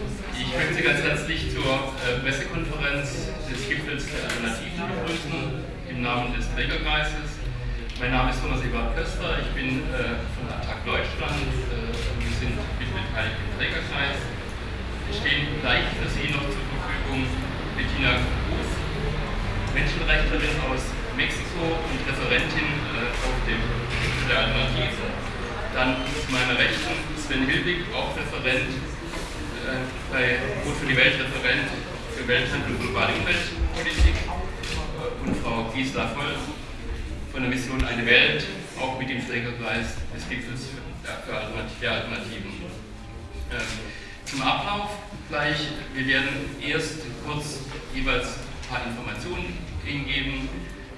Ich möchte Sie ganz herzlich zur äh, Pressekonferenz des Gipfels der Alternativen begrüßen, im Namen des Trägerkreises. Mein Name ist Thomas Ebert Köster, ich bin äh, von Attac Deutschland äh, und wir sind mitbeteiligt im Trägerkreis. Es stehen gleich für Sie noch zur Verfügung Bettina Cruz, Menschenrechtlerin aus Mexiko und Referentin auf dem Gipfel der Alternativen. Dann zu meiner Rechten Sven Hilbig, auch Referent bei Rot für die Welt, Referent für Welthandel und globale Umweltpolitik und Frau Gisela Voll von der Mission Eine Welt, auch mit dem Trägerkreis des Gipfels für Alternativen. Ähm, zum Ablauf gleich, wir werden erst kurz jeweils ein paar Informationen Ihnen geben,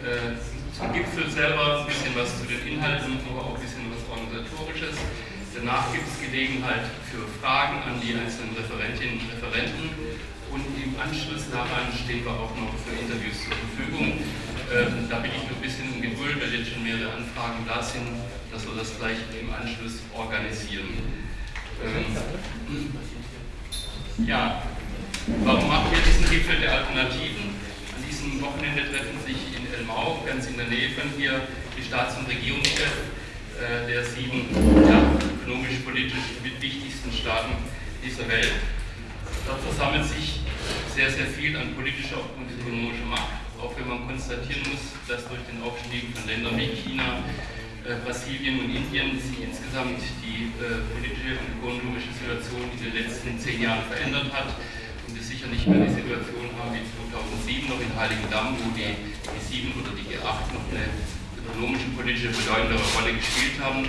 äh, zum Gipfel selber, ein bisschen was zu den Inhalten, aber auch ein bisschen was Organisatorisches. Danach gibt es Gelegenheit für Fragen an die einzelnen Referentinnen und Referenten und im Anschluss daran stehen wir auch noch für Interviews zur Verfügung. Ähm, da bin ich noch ein bisschen Geduld, weil jetzt schon mehrere Anfragen da sind, dass wir das gleich im Anschluss organisieren. Ähm, ja, warum machen wir diesen Gipfel der Alternativen? An diesem Wochenende treffen sich in Elmau, ganz in der Nähe von hier, die Staats- und Regierungschefs äh, der sieben ja, ökonomisch-politisch wichtigsten Staaten dieser Welt. Dort versammelt sich sehr, sehr viel an politischer und ökonomischer Macht auch wenn man konstatieren muss, dass durch den Aufstieg von Ländern wie China, äh, Brasilien und Indien sich insgesamt die äh, politische und ökonomische Situation in den letzten zehn Jahren verändert hat und wir sicher nicht mehr die Situation haben wie 2007 noch in Heiligendamm, wo die G7 oder die G8 noch eine ökonomische, politische bedeutendere Rolle gespielt haben,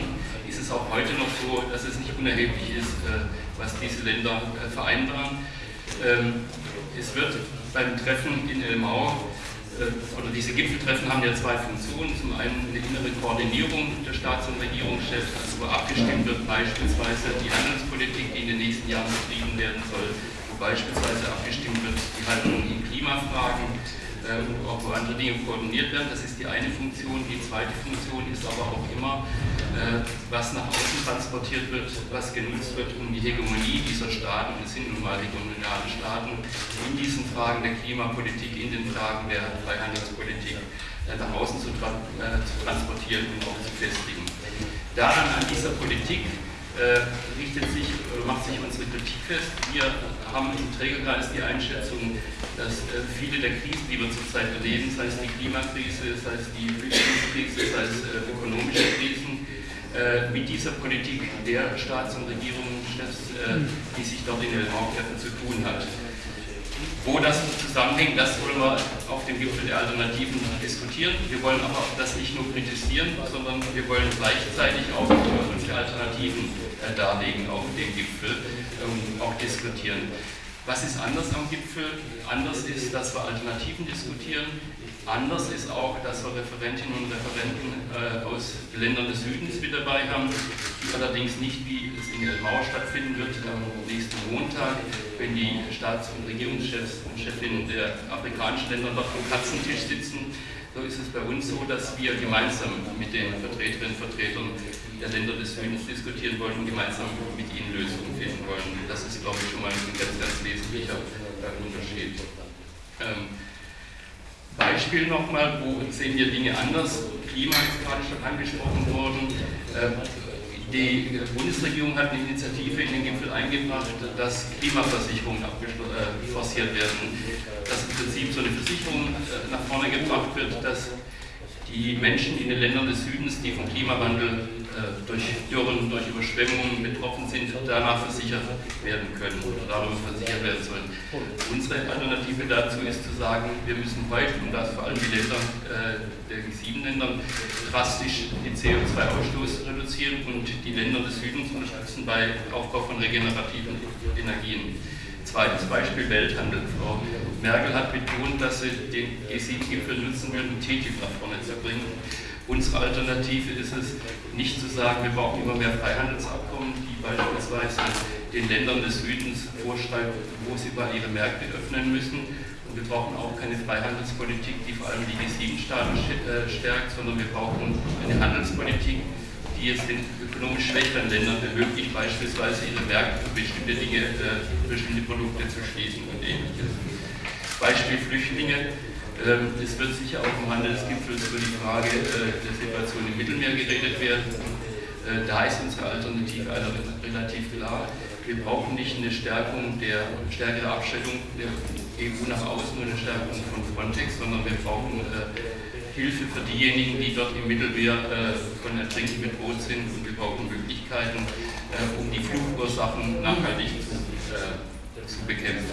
ist es auch heute noch so, dass es nicht unerheblich ist, äh, was diese Länder äh, vereinbaren. Ähm, es wird beim Treffen in Elmau äh, oder diese Gipfeltreffen haben ja zwei Funktionen. Zum einen eine innere Koordinierung der Staats- und Regierungschefs, also wo abgestimmt wird beispielsweise die Handelspolitik, die in den nächsten Jahren betrieben werden soll, wo beispielsweise abgestimmt wird die Haltung in Klimafragen, ähm, auch wo andere Dinge koordiniert werden. Das ist die eine Funktion. Die zweite Funktion ist aber auch immer, äh, was nach außen transportiert wird, was genutzt wird, um die Hegemonie dieser Staaten, es sind nun mal regionale Staaten, in diesen Fragen der Klimapolitik, in den Fragen der Freihandelspolitik äh, nach außen zu, tra äh, zu transportieren und auch zu festigen. Daran an dieser Politik äh, richtet sich oder macht sich unsere Kritik fest. Wir haben im Trägerkreis die Einschätzung, dass äh, viele der Krisen, die wir zurzeit erleben, sei es die Klimakrise, sei es die Flüchtlingskrise, sei es äh, ökonomische Krisen, äh, mit dieser Politik der Staats- und Regierungschefs, äh, die sich dort in den Raumtreffen zu tun hat. Wo das zusammenhängt, das wollen wir auf dem Gipfel der Alternativen diskutieren. Wir wollen aber das nicht nur kritisieren, sondern wir wollen gleichzeitig auch unsere Alternativen äh, darlegen auf dem Gipfel und auch diskutieren. Was ist anders am Gipfel? Anders ist, dass wir Alternativen diskutieren. Anders ist auch, dass wir Referentinnen und Referenten äh, aus Ländern des Südens mit dabei haben, die allerdings nicht, wie es in Elmau stattfinden wird, am nächsten Montag, wenn die Staats- und Regierungschefs und Chefinnen der afrikanischen Länder dort am Katzentisch sitzen. So ist es bei uns so, dass wir gemeinsam mit den Vertreterinnen und Vertretern der Länder des Südens diskutieren wollen und gemeinsam mit ihnen Lösungen finden wollen. Das ist, glaube ich, schon mal ein ganz, ganz wesentlicher Unterschied. Ähm, Beispiel nochmal, wo sehen wir Dinge anders? Klima ist gerade schon angesprochen worden. Ähm, die Bundesregierung hat eine Initiative in den Gipfel eingebracht, dass Klimaversicherungen äh, forciert werden. Dass im Prinzip so eine Versicherung äh, nach vorne gebracht wird, dass die Menschen in den Ländern des Südens, die vom Klimawandel äh, durch Dürren, durch Überschwemmungen betroffen sind, danach versichert werden können oder darüber versichert werden sollen. Unsere Alternative dazu ist zu sagen, wir müssen heute, und das vor allem die Länder äh, der G7-Ländern, drastisch den CO2-Ausstoß reduzieren und die Länder des Südens unterstützen bei Aufbau von regenerativen Energien. Zweites Beispiel Welthandel. Frau Merkel hat betont, dass sie den G7-Gipfel nutzen würden, TTIP nach vorne zu bringen. Unsere Alternative ist es, nicht zu sagen, wir brauchen immer mehr Freihandelsabkommen, die beispielsweise den Ländern des Südens vorschreiben, wo sie mal ihre Märkte öffnen müssen. Und wir brauchen auch keine Freihandelspolitik, die vor allem die G7-Staaten äh, stärkt, sondern wir brauchen eine Handelspolitik, die es den ökonomisch schwächeren Ländern ermöglicht, beispielsweise ihre Märkte für bestimmte Dinge, äh, bestimmte Produkte zu schließen und ähnliches. Beispiel Flüchtlinge. Ähm, es wird sicher auch im Handelsgipfel über die Frage äh, der Situation im Mittelmeer geredet werden. Äh, da ist unsere Alternative relativ klar. Wir brauchen nicht eine Stärkung der stärkere Abschreckung der EU nach außen und eine Stärkung von Frontex, sondern wir brauchen äh, Hilfe für diejenigen, die dort im Mittelmeer von Ertrinken bedroht sind und wir brauchen Möglichkeiten, um die Fluchtursachen nachhaltig zu, zu, bekämpfen.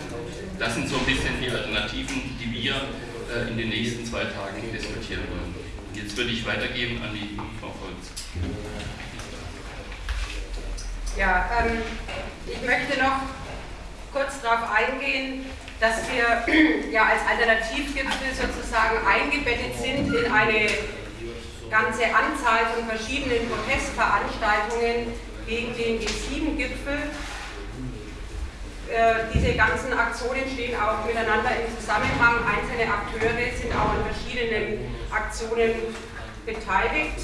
Das sind so ein bisschen die Alternativen, die wir in den nächsten zwei Tagen diskutieren wollen. Jetzt würde ich weitergeben an die Frau Volz. Ja, ähm, ich möchte noch kurz darauf eingehen, dass wir ja als Alternativgipfel sozusagen eingebettet sind in eine ganze Anzahl von verschiedenen Protestveranstaltungen gegen den G7-Gipfel. Äh, diese ganzen Aktionen stehen auch miteinander im Zusammenhang. Einzelne Akteure sind auch an verschiedenen Aktionen beteiligt.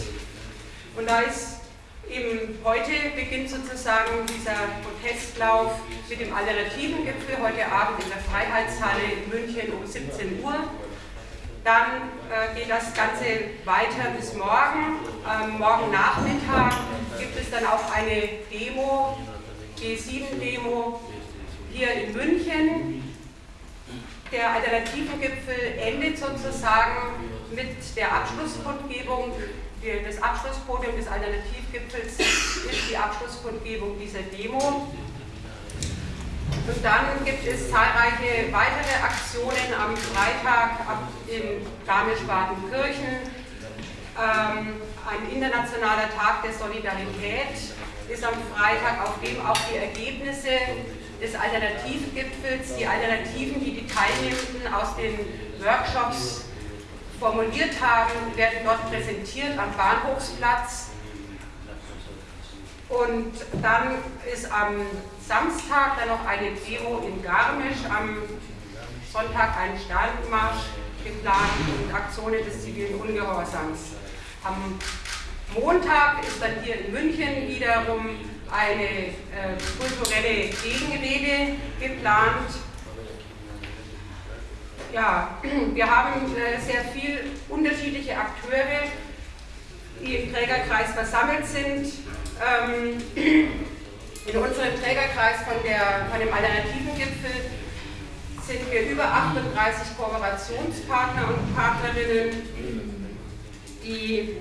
Und da ist Eben heute beginnt sozusagen dieser Protestlauf mit dem alternativen Gipfel, heute Abend in der Freiheitshalle in München um 17 Uhr. Dann äh, geht das Ganze weiter bis morgen. Ähm, morgen Nachmittag gibt es dann auch eine Demo, G7-Demo hier in München. Der alternativen Gipfel endet sozusagen mit der Abschlusskundgebung das Abschlusspodium des Alternativgipfels ist die Abschlusskundgebung dieser Demo. Und dann gibt es zahlreiche weitere Aktionen am Freitag in Garmisch-Partenkirchen. Ähm, ein internationaler Tag der Solidarität ist am Freitag, auf dem auch die Ergebnisse des Alternativgipfels, die Alternativen, die die Teilnehmenden aus den Workshops formuliert haben, werden dort präsentiert am Bahnhofsplatz. Und dann ist am Samstag dann noch eine Demo in Garmisch, am Sonntag ein Standmarsch geplant und Aktionen des zivilen Ungehorsams. Am Montag ist dann hier in München wiederum eine äh, kulturelle Gegenrede geplant ja, wir haben äh, sehr viele unterschiedliche Akteure, die im Trägerkreis versammelt sind. Ähm, in unserem Trägerkreis von, der, von dem alternativen Gipfel sind wir über 38 Kooperationspartner und Partnerinnen, die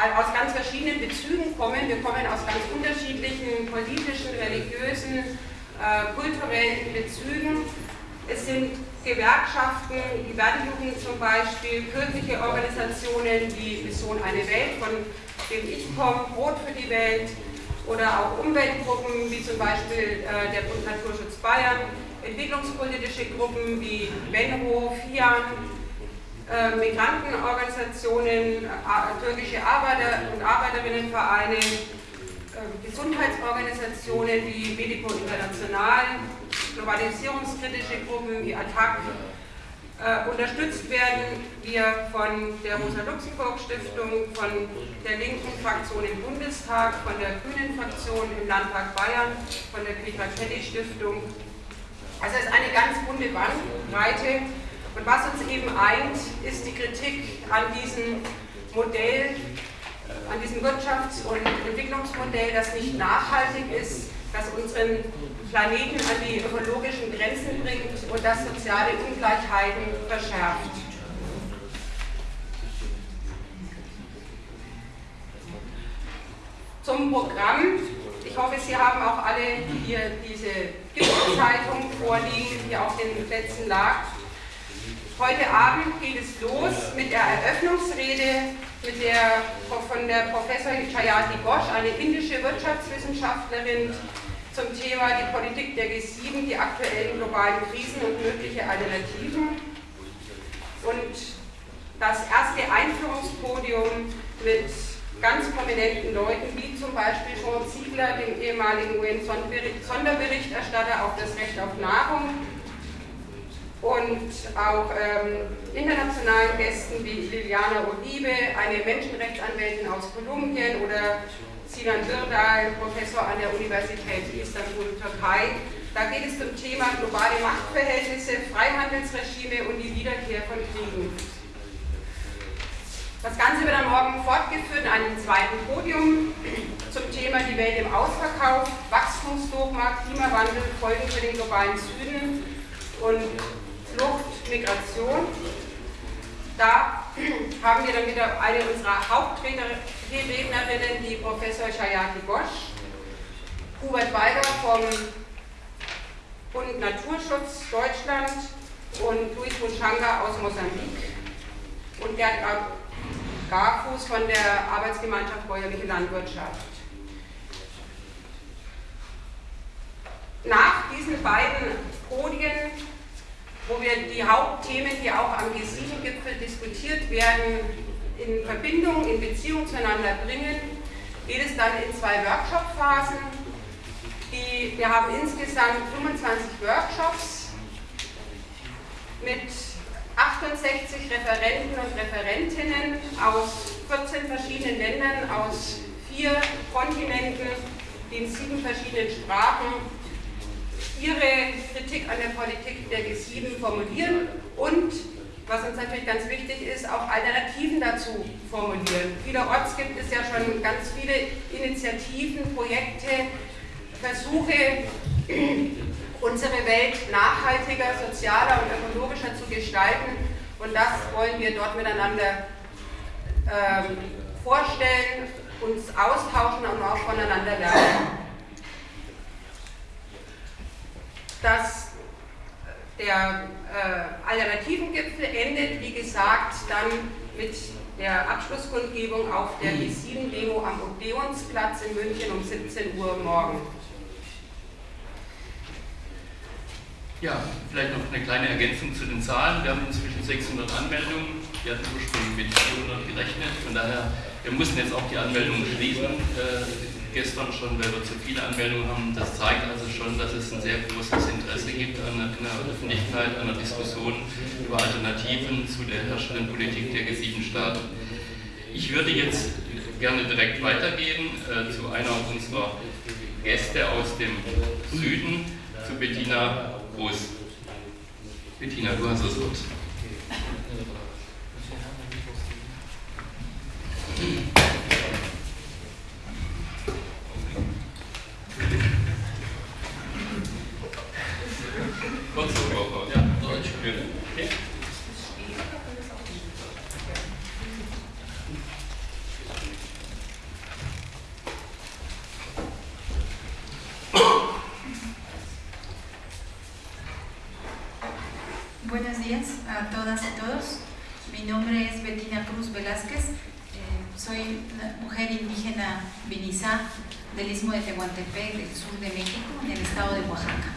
aus ganz verschiedenen Bezügen kommen. Wir kommen aus ganz unterschiedlichen politischen, religiösen, äh, kulturellen Bezügen. Es sind Gewerkschaften, die Wertejugend zum Beispiel, kirchliche Organisationen wie Mission Eine Welt, von dem ich komme, Brot für die Welt oder auch Umweltgruppen wie zum Beispiel äh, der Bund Naturschutz Bayern, entwicklungspolitische Gruppen wie Benro, FIAN, äh, Migrantenorganisationen, äh, türkische Arbeiter- und Arbeiterinnenvereine, ähm, Gesundheitsorganisationen wie Medico International, globalisierungskritische Gruppen wie ATTAC äh, unterstützt werden wir von der Rosa-Luxemburg-Stiftung, von der linken Fraktion im Bundestag, von der grünen Fraktion im Landtag Bayern, von der Petra Kelly-Stiftung. Also es ist eine ganz bunte Bandbreite. Und was uns eben eint, ist die Kritik an diesem Modell an diesem Wirtschafts- und Entwicklungsmodell, das nicht nachhaltig ist, das unseren Planeten an die ökologischen Grenzen bringt und das soziale Ungleichheiten verschärft. Zum Programm. Ich hoffe, Sie haben auch alle hier diese Gipfelzeitung vorliegen, die auf den Plätzen lag. Heute Abend geht es los mit der Eröffnungsrede mit der, von der Professor Chayati Ghosh, eine indische Wirtschaftswissenschaftlerin, zum Thema die Politik der G7, die aktuellen globalen Krisen und mögliche Alternativen. Und das erste Einführungspodium mit ganz prominenten Leuten, wie zum Beispiel Sean Ziegler, dem ehemaligen UN-Sonderberichterstatter auf das Recht auf Nahrung, und auch ähm, internationalen Gästen wie Liliana Olive, eine Menschenrechtsanwältin aus Kolumbien oder Sinan Birdal, Professor an der Universität Istanbul, Türkei. Da geht es zum Thema globale Machtverhältnisse, Freihandelsregime und die Wiederkehr von Kriegen. Das Ganze wird am Morgen fortgeführt an einem zweiten Podium zum Thema Die Welt im Ausverkauf, Wachstumsdogma, Klimawandel, Folgen für den globalen Süden und Flucht, Migration. Da haben wir dann wieder eine unserer Hauptrednerinnen, die Professor Shayati Bosch, Hubert Weiger vom Bund Naturschutz Deutschland und Luis Munchanga aus Mosambik und Gerd Garfuß von der Arbeitsgemeinschaft Bäuerliche Landwirtschaft. Nach diesen beiden Podien wo wir die Hauptthemen, die auch am G7-Gipfel diskutiert werden, in Verbindung, in Beziehung zueinander bringen, geht es dann in zwei Workshop-Phasen. Wir haben insgesamt 25 Workshops mit 68 Referenten und Referentinnen aus 14 verschiedenen Ländern, aus vier Kontinenten, in sieben verschiedenen Sprachen ihre Kritik an der Politik der G7 formulieren und, was uns natürlich ganz wichtig ist, auch Alternativen dazu formulieren. Vielerorts gibt es ja schon ganz viele Initiativen, Projekte, Versuche, unsere Welt nachhaltiger, sozialer und ökologischer zu gestalten. Und das wollen wir dort miteinander ähm, vorstellen, uns austauschen und auch voneinander lernen. Dass der äh, Alternativengipfel endet, wie gesagt, dann mit der Abschlusskundgebung auf der G7-Demo am Odeonsplatz in München um 17 Uhr morgen. Ja, vielleicht noch eine kleine Ergänzung zu den Zahlen. Wir haben inzwischen 600 Anmeldungen. Wir hatten ursprünglich mit 400 gerechnet. Von daher, wir mussten jetzt auch die Anmeldungen schließen. Äh, gestern schon, weil wir zu viele Anmeldungen haben. Das zeigt also schon, dass es ein sehr großes Interesse gibt an der, in der Öffentlichkeit, an der Diskussion über Alternativen zu der herrschenden Politik der G7-Staaten. Ich würde jetzt gerne direkt weitergehen äh, zu einer unserer Gäste aus dem Süden, zu Bettina Groß. Bettina, du hast das Wort. Tehuantepec, del sur de México, en el estado de Oaxaca.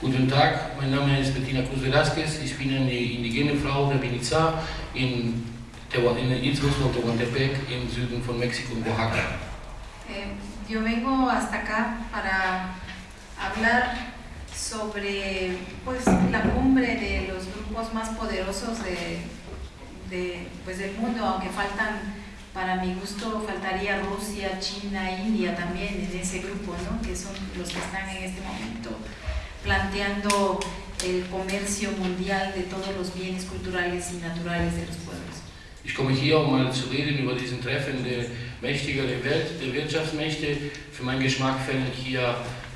Guten Tag, mein Name ist Bettina Cruz Velázquez. Ich bin eine indigene Frau der Vinizá in, in el Istmo de Tehuantepec, im Süden von Mexiko, en Oaxaca. Eh, yo vengo hasta acá para hablar sobre pues, la cumbre de los grupos más poderosos de, de, pues, del mundo, aunque faltan, para mi gusto, faltaría Rusia, China, India también en ese grupo, ¿no? que son los que están en este momento planteando el comercio mundial de todos los bienes culturales y naturales de los pueblos. Ich komme hier, um mal zu reden über diesen Treffen der Mächtiger der Welt, der Wirtschaftsmächte. Für meinen Geschmack fällt hier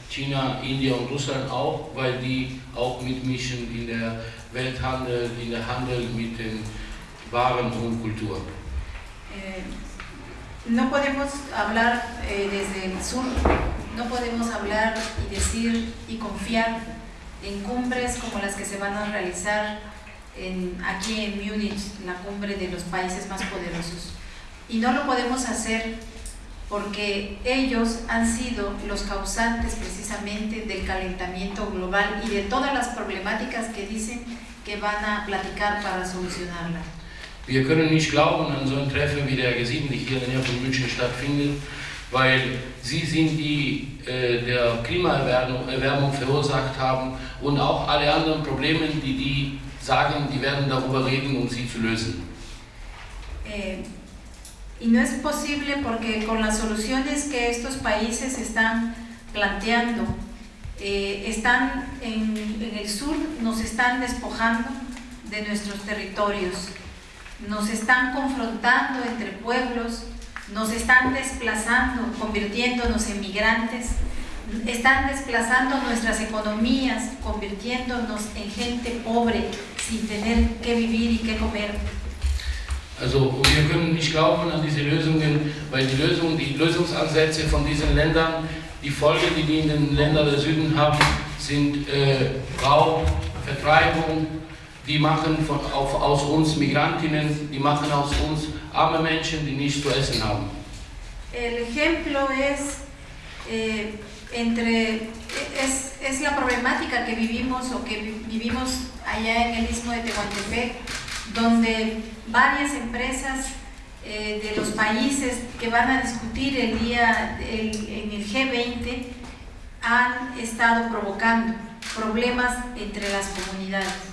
China, India und Russland auch, weil die auch mitmischen in der Welthandel, in der Handel mit den Waren und Kultur. Eh, no podemos hablar eh, desde el sur, no podemos hablar y decir y confiar en cumbres como las que se van a realizar aquí en Múnich, la cumbre de los países más poderosos. Y no lo podemos hacer porque ellos han sido los causantes precisamente del calentamiento global y de todas las problemáticas que dicen que van a platicar para solucionarla. Wir können nicht glauben an so ein Treffen wie der G7, die hier in der Nähe von München stattfindet, weil sie sind die äh, der Klimaerwärmung Erwärmung verursacht haben und auch alle anderen Probleme, die die sagen, die werden darüber reden, um sie zu lösen. Eh, y no es posible porque con las soluciones que estos países están planteando, eh, están en, en el sur, nos están despojando de nuestros territorios, nos están confrontando entre pueblos, nos están desplazando, convirtiéndonos en migrantes, están desplazando nuestras economías, convirtiéndonos en gente pobre, sin tener que vivir y que comer. Also wir können nicht glauben an diese Lösungen, weil die Lösungen, die Lösungsansätze von diesen Ländern, die Folge, die die in den Ländern der Süden haben, sind äh, Raub, Vertreibung, die machen aus uns Migrantinnen, die machen aus uns arme die nichts zu essen haben. El ejemplo es eh, entre es, es, la problemática que vivimos o que vivimos allá en el istmo de Tehuantepec, donde varias empresas eh, de los países que van a discutir el día el, en el G20 han estado provocando problemas entre las comunidades.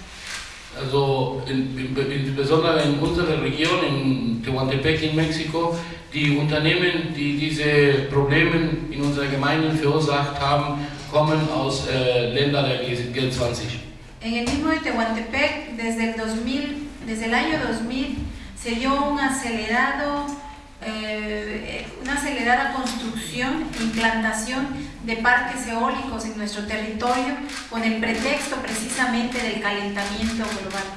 Also insbesondere in unserer Region, in Tehuantepec in Mexiko, die Unternehmen, die diese Probleme in unseren Gemeinden verursacht haben, kommen aus äh, Ländern der G20. En el mismo de Tehuantepec, desde el, 2000, desde el año 2000, se dio un acelerado eh, una acelerada construcción e implantación de parques eólicos en nuestro territorio con el pretexto precisamente del calentamiento global.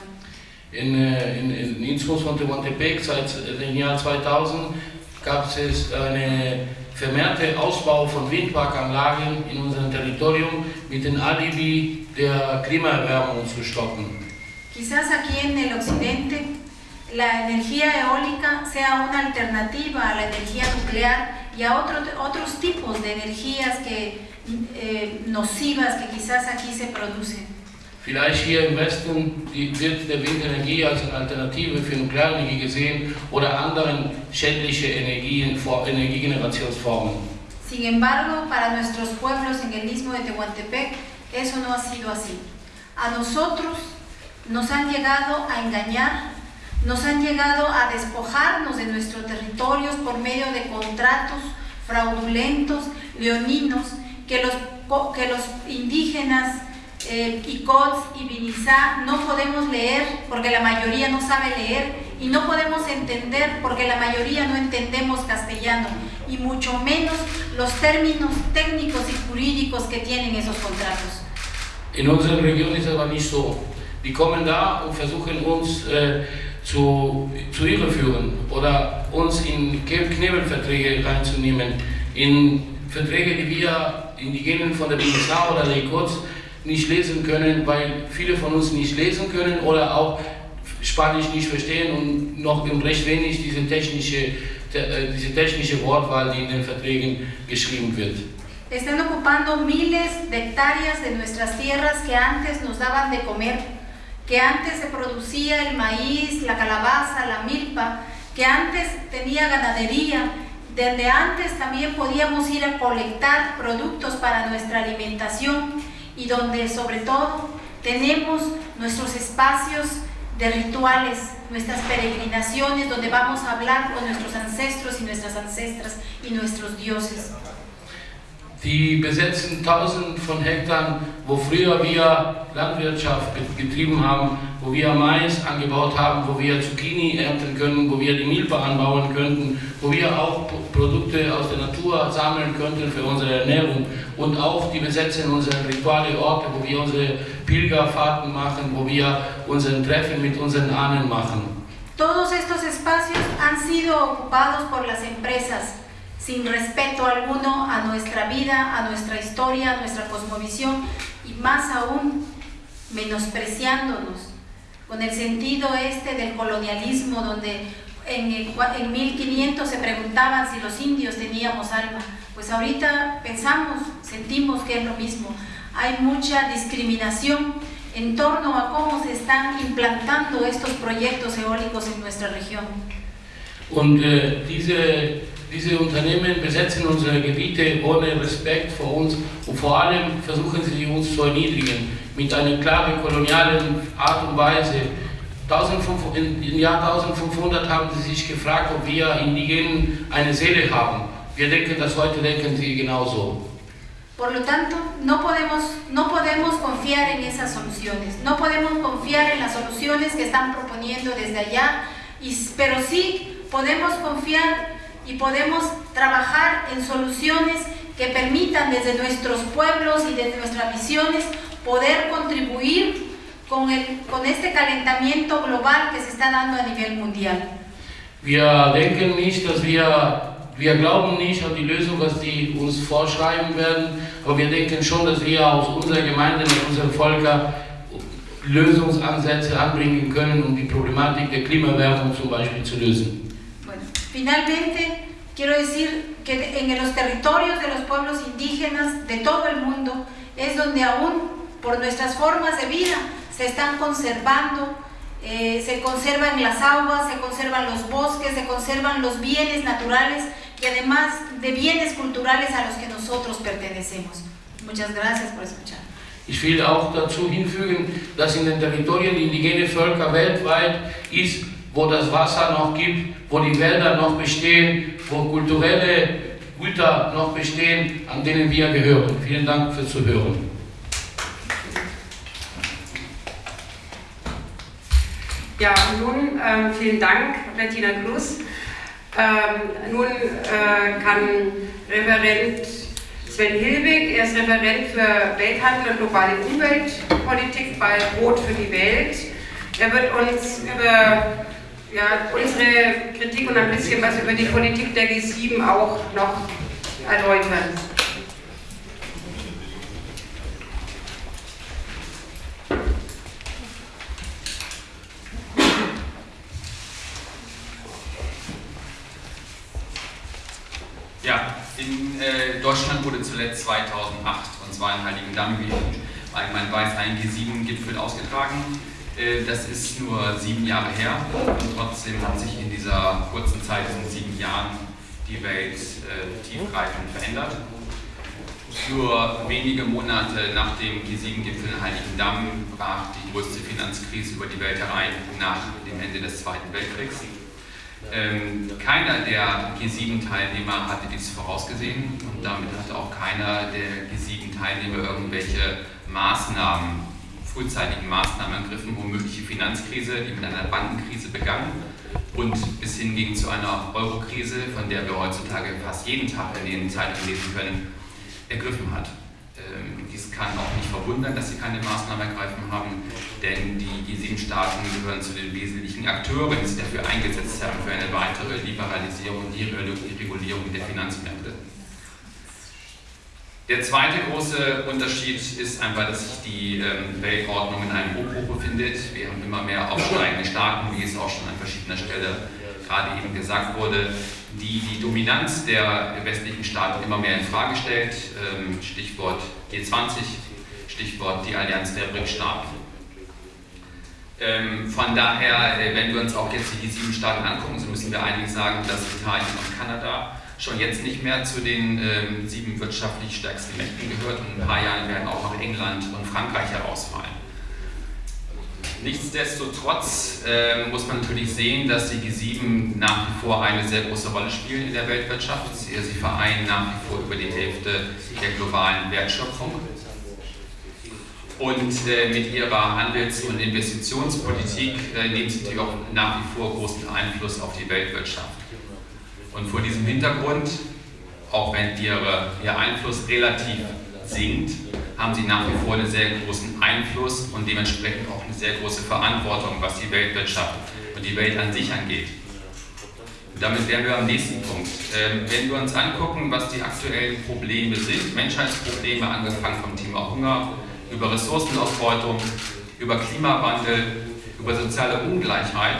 In, in, in Innsbruck von Tehuantepec seit dem Jahr 2000 gab es einen vermehrten Ausbau von Windparkanlagen in unserem Territorium mit dem Alibi der Klimaerwärmung zu stoppen. Quizás aquí en el occidente la energía eólica sea una alternativa a la energía nuclear y a otro, otros tipos de energías que, eh, nocivas que quizás aquí se producen. Vielleicht hier im Westen wird der Windenergie als Alternative für Nuklearenergie gesehen oder anderen schädliche Energien, Energiegenerationsformen. Sin embargo, para nuestros pueblos en el istmo de Tehuantepec, eso no ha sido así. A nosotros nos han llegado a engañar nos han llegado a despojarnos de nuestros territorios por medio de contratos fraudulentos, leoninos, que los, que los indígenas eh, y no podemos leer porque la mayoría no sabe leer y no podemos entender porque la mayoría no entendemos castellano y mucho menos los términos técnicos y jurídicos que tienen esos contratos. Äh, zu, zu irreführen oder uns in Knebelverträge reinzunehmen, in Verträge, die wir Indigenen von der BSA oder der ICOTS nicht lesen können, weil viele von uns nicht lesen können oder auch Spanisch nicht verstehen und noch recht wenig diese technische, äh, diese technische Wortwahl, die in den Verträgen geschrieben wird. Están ocupando miles de hectáreas de nuestras tierras que antes nos daban de comer que antes se producía el maíz, la calabaza, la milpa, que antes tenía ganadería, donde antes también podíamos ir a colectar productos para nuestra alimentación y donde sobre todo tenemos nuestros espacios de rituales, nuestras peregrinaciones donde vamos a hablar con nuestros ancestros y nuestras ancestras y nuestros dioses. Die besetzen tausend von Hektar, wo früher wir Landwirtschaft getrieben haben, wo wir Mais angebaut haben, wo wir Zucchini ernten können, wo wir die Milpa anbauen könnten, wo wir auch Produkte aus der Natur sammeln könnten für unsere Ernährung. Und auch die besetzen unsere rituale Orte, wo wir unsere Pilgerfahrten machen, wo wir unseren Treffen mit unseren Ahnen machen. Todos estos espacios han sido ocupados por las empresas sin respeto alguno a nuestra vida, a nuestra historia, a nuestra cosmovisión y más aún menospreciándonos con el sentido este del colonialismo donde en, en 1500 se preguntaban si los indios teníamos alma. Pues ahorita pensamos, sentimos que es lo mismo. Hay mucha discriminación en torno a cómo se están implantando estos proyectos eólicos en nuestra región. Und äh, diese diese Unternehmen besetzen unsere Gebiete ohne Respekt vor uns und vor allem versuchen sie uns zu erniedrigen mit einer klaren kolonialen Art und Weise. Im Jahr 1500 haben sie sich gefragt, ob wir Indigenen eine Seele haben. Wir denken, dass heute denken sie genauso. Por lo tanto, no podemos, no podemos confiar en esas soluciones, no podemos confiar en las soluciones que están proponiendo desde allá, y, pero sí podemos confiar y podemos trabajar en soluciones que permitan desde nuestros pueblos y desde nuestras visiones poder contribuir con, el, con este calentamiento global que se está dando a nivel mundial. Wir denken nicht, dass wir, wir glauben nicht an die Lösung, was die uns vorschreiben werden, aber wir denken schon, dass wir aus unserer Gemeinde, aus unserem Volker Lösungsansätze anbringen können, um die Problematik der Klimawärmung zum Beispiel zu lösen. Finalmente, quiero decir que en los territorios de los pueblos indígenas de todo el mundo es donde aún por nuestras formas de vida se están conservando, eh, se conservan las aguas, se conservan los bosques, se conservan los bienes naturales y además de bienes culturales a los que nosotros pertenecemos. Muchas gracias por escuchar. Ich will auch dazu hinfügen, dass in den Territorien indigene Völker weltweit ist wo das Wasser noch gibt, wo die Wälder noch bestehen, wo kulturelle Güter noch bestehen, an denen wir gehören. Vielen Dank fürs Zuhören. Ja, nun äh, vielen Dank, Bettina Glus. Ähm, nun äh, kann Referent Sven Hilbig, er ist Referent für Welthandel und globale Umweltpolitik bei Rot für die Welt. Er wird uns über ja, unsere Kritik und ein bisschen was über die Politik der G7 auch noch erläutern. Ja, in äh, Deutschland wurde zuletzt 2008, und zwar in Heiligendamm, wie allgemein weiß, ein G7-Gipfel ausgetragen. Äh, das ist nur sieben Jahre her und trotzdem hat sich in dieser kurzen Zeit, in sieben Jahren, die Welt äh, tiefgreifend verändert. Nur wenige Monate nach dem G7-Gipfel in Heiligendamm brach die größte Finanzkrise über die Welt herein nach dem Ende des Zweiten Weltkriegs. Ähm, keiner der G7-Teilnehmer hatte dies vorausgesehen und damit hatte auch keiner der G7-Teilnehmer irgendwelche Maßnahmen frühzeitigen Maßnahmen ergriffen, um mögliche Finanzkrise, die mit einer Bankenkrise begann und bis hin ging zu einer Eurokrise, von der wir heutzutage fast jeden Tag in den Zeitungen lesen können, ergriffen hat. Ähm, dies kann auch nicht verwundern, dass sie keine Maßnahmen ergreifen haben, denn die G7-Staaten gehören zu den wesentlichen Akteuren, die sich dafür eingesetzt haben für eine weitere Liberalisierung und Deregulierung der Finanzmärkte. Der zweite große Unterschied ist einfach, dass sich die ähm, Weltordnung in einem Umbruch befindet. Wir haben immer mehr aufsteigende Staaten, wie es auch schon an verschiedener Stelle gerade eben gesagt wurde, die die Dominanz der westlichen Staaten immer mehr in Frage stellt. Ähm, Stichwort G20, Stichwort die Allianz der BRIC-Staaten. Ähm, von daher, äh, wenn wir uns auch jetzt die sieben Staaten angucken, so müssen wir eigentlich sagen, dass Italien und Kanada schon jetzt nicht mehr zu den ähm, sieben wirtschaftlich stärksten Mächten gehört und in ein paar Jahren werden auch noch England und Frankreich herausfallen. Nichtsdestotrotz äh, muss man natürlich sehen, dass die G7 nach wie vor eine sehr große Rolle spielen in der Weltwirtschaft. Sie, vereinen nach wie vor über die Hälfte der globalen Wertschöpfung. Und äh, mit ihrer Handels- und Investitionspolitik äh, nehmen sie natürlich auch nach wie vor großen Einfluss auf die Weltwirtschaft. Und vor diesem Hintergrund, auch wenn ihre, ihr Einfluss relativ sinkt, haben sie nach wie vor einen sehr großen Einfluss und dementsprechend auch eine sehr große Verantwortung, was die Weltwirtschaft und die Welt an sich angeht. Damit wären wir am nächsten Punkt. Ähm, wenn wir uns angucken, was die aktuellen Probleme sind, Menschheitsprobleme, angefangen vom Thema Hunger, über Ressourcenausbeutung, über Klimawandel, über soziale Ungleichheit,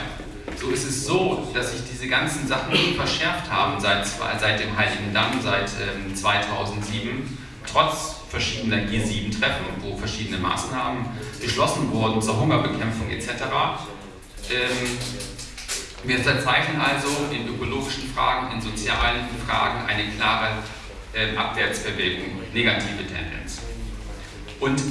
so ist es so, dass sich diese ganzen Sachen verschärft haben seit, seit dem Heiligen Damm, seit ähm, 2007, trotz verschiedener G7-Treffen, wo verschiedene Maßnahmen beschlossen wurden zur Hungerbekämpfung etc. Ähm, Wir verzeichnen also in ökologischen Fragen, in sozialen Fragen eine klare äh, Abwärtsbewegung, negative Tendenz. Und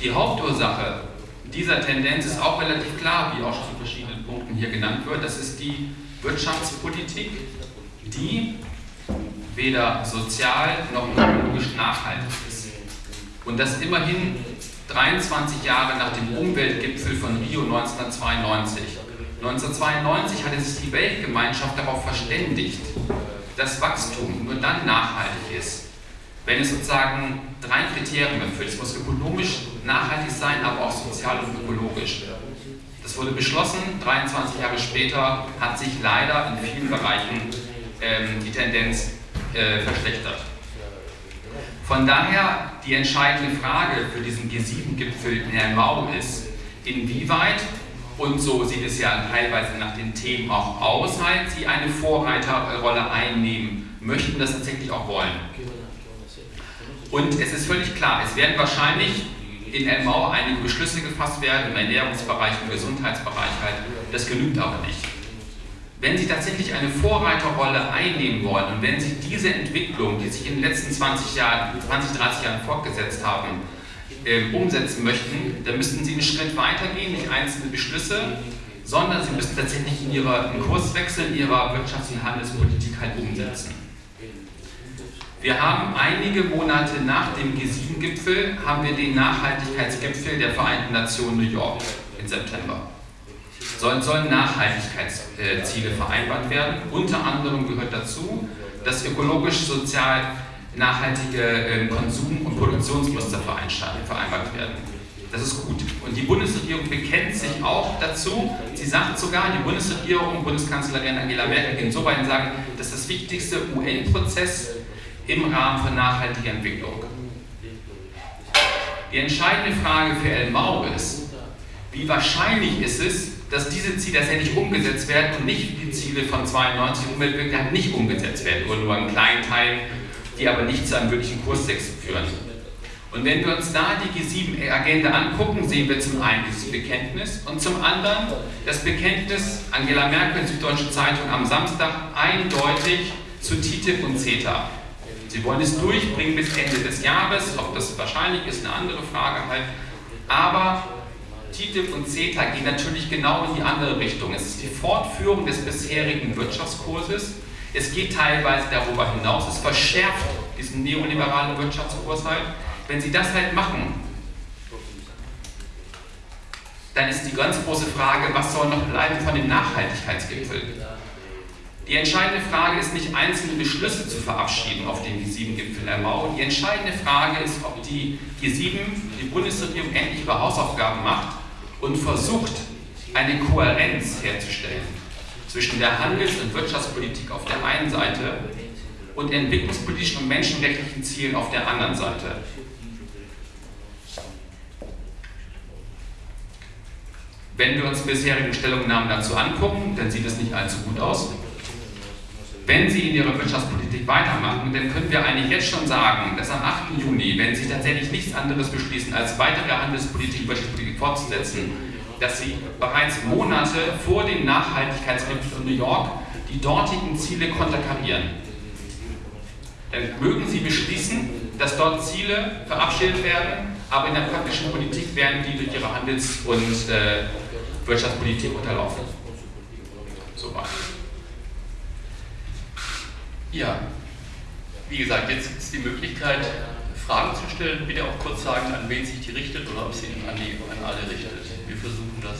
die Hauptursache dieser Tendenz ist auch relativ klar, wie auch schon zu verschiedenen Punkten hier genannt wird. Das ist die Wirtschaftspolitik, die weder sozial noch ökologisch nachhaltig ist. Und das immerhin 23 Jahre nach dem Umweltgipfel von Rio 1992. 1992 hatte sich die Weltgemeinschaft darauf verständigt, dass Wachstum nur dann nachhaltig ist, wenn es sozusagen drei Kriterien erfüllt. Es muss ökonomisch nachhaltig sein, aber auch sozial und ökologisch. Das wurde beschlossen, 23 Jahre später hat sich leider in vielen Bereichen ähm, die Tendenz äh, verschlechtert. Von daher die entscheidende Frage für diesen G7-Gipfel in Helmau ist, inwieweit, und so sieht es ja teilweise nach den Themen auch aus, halt, sie eine Vorreiterrolle einnehmen, möchten das tatsächlich auch wollen. Und es ist völlig klar, es werden wahrscheinlich in Elmau einige Beschlüsse gefasst werden, im Ernährungsbereich, im Gesundheitsbereich halt. Das genügt aber nicht. Wenn Sie tatsächlich eine Vorreiterrolle einnehmen wollen und wenn Sie diese Entwicklung, die sich in den letzten 20, Jahren, 20 30 Jahren fortgesetzt haben, äh, umsetzen möchten, dann müssten Sie einen Schritt weitergehen, nicht einzelne Beschlüsse, sondern Sie müssen tatsächlich in Ihrer, einen Kurswechsel in Ihrer Wirtschafts- und Handelspolitik halt umsetzen. Wir haben einige Monate nach dem G7-Gipfel haben wir den Nachhaltigkeitsgipfel der Vereinten Nationen New York im September. Sollen, sollen Nachhaltigkeitsziele vereinbart werden. Unter anderem gehört dazu, dass ökologisch-sozial nachhaltige ähm, Konsum- und Produktionsmuster vereinbart werden. Das ist gut. Und die Bundesregierung bekennt sich auch dazu. Sie sagt sogar, die Bundesregierung, Bundeskanzlerin Angela Merkel, insoweit sagen, dass das wichtigste UN-Prozess im Rahmen von nachhaltiger Entwicklung. Die entscheidende Frage für Elmau ist, wie wahrscheinlich ist es, dass diese Ziele tatsächlich umgesetzt werden und nicht die Ziele von 92 Umweltwirkungen nicht umgesetzt werden oder nur in kleinen Teilen, die aber nicht zu einem wirklichen Kurswechsel führen. Und wenn wir uns da die G7-Agenda angucken, sehen wir zum einen dieses Bekenntnis und zum anderen das Bekenntnis Angela Merkel, Süddeutsche Zeitung am Samstag, eindeutig zu TTIP und CETA. Sie wollen es durchbringen bis Ende des Jahres. Ob das wahrscheinlich ist, eine andere Frage halt. Aber TTIP und CETA gehen natürlich genau in die andere Richtung. Es ist die Fortführung des bisherigen Wirtschaftskurses. Es geht teilweise darüber hinaus. Es verschärft diesen neoliberalen Wirtschaftskurs halt. Wenn Sie das halt machen, dann ist die ganz große Frage, was soll noch bleiben von dem Nachhaltigkeitsgipfel? Die entscheidende Frage ist nicht, einzelne Beschlüsse zu verabschieden auf dem G7-Gipfel der Mau. Die entscheidende Frage ist, ob die G7, die Bundesregierung, endlich ihre Hausaufgaben macht und versucht, eine Kohärenz herzustellen zwischen der Handels- und Wirtschaftspolitik auf der einen Seite und entwicklungspolitischen und menschenrechtlichen Zielen auf der anderen Seite. Wenn wir uns bisherigen Stellungnahmen dazu angucken, dann sieht es nicht allzu gut aus. Wenn Sie in Ihrer Wirtschaftspolitik weitermachen, dann können wir eigentlich jetzt schon sagen, dass am 8. Juni, wenn Sie tatsächlich nichts anderes beschließen, als weitere Handelspolitik, Wirtschaftspolitik fortzusetzen, dass Sie bereits Monate vor dem Nachhaltigkeitsgipfel in New York die dortigen Ziele konterkarieren. Dann mögen Sie beschließen, dass dort Ziele verabschiedet werden, aber in der praktischen Politik werden die durch Ihre Handels- und äh, Wirtschaftspolitik unterlaufen. Soweit. Ja, wie gesagt, jetzt gibt es die Möglichkeit, Fragen zu stellen. Bitte auch kurz sagen, an wen sich die richtet oder ob sie an, die, an alle richtet. Wir versuchen das.